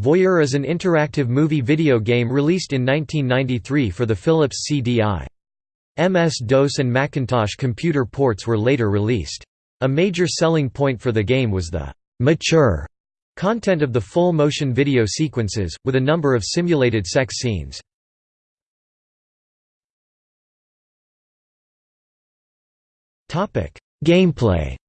Voyeur is an interactive movie video game released in 1993 for the Philips CDI. MS-DOS and Macintosh computer ports were later released. A major selling point for the game was the «mature» content of the full motion video sequences, with a number of simulated sex scenes. Gameplay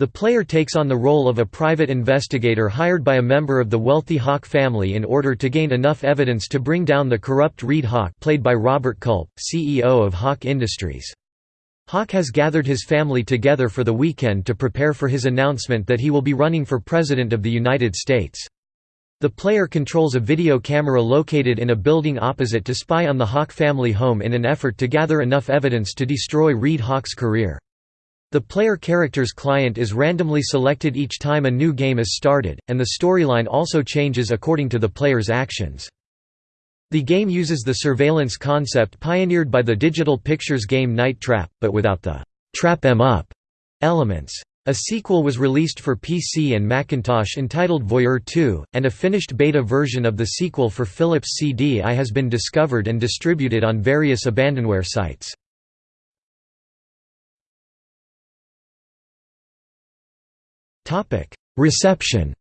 The player takes on the role of a private investigator hired by a member of the wealthy Hawk family in order to gain enough evidence to bring down the corrupt Reed Hawk played by Robert Culp, CEO of Hawk Industries. Hawk has gathered his family together for the weekend to prepare for his announcement that he will be running for President of the United States. The player controls a video camera located in a building opposite to spy on the Hawk family home in an effort to gather enough evidence to destroy Reed Hawk's career. The player character's client is randomly selected each time a new game is started, and the storyline also changes according to the player's actions. The game uses the surveillance concept pioneered by the digital pictures game Night Trap, but without the «trap em up» elements. A sequel was released for PC and Macintosh entitled Voyeur 2, and a finished beta version of the sequel for Philips CDI has been discovered and distributed on various abandonware sites. Reception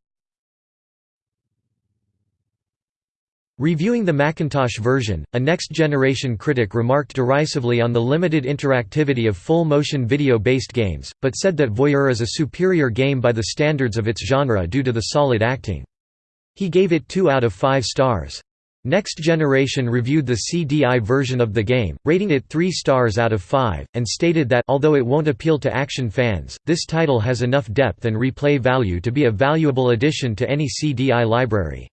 Reviewing the Macintosh version, a next-generation critic remarked derisively on the limited interactivity of full-motion video-based games, but said that Voyeur is a superior game by the standards of its genre due to the solid acting. He gave it 2 out of 5 stars. Next Generation reviewed the CDI version of the game, rating it 3 stars out of 5, and stated that although it won't appeal to action fans, this title has enough depth and replay value to be a valuable addition to any CDI library.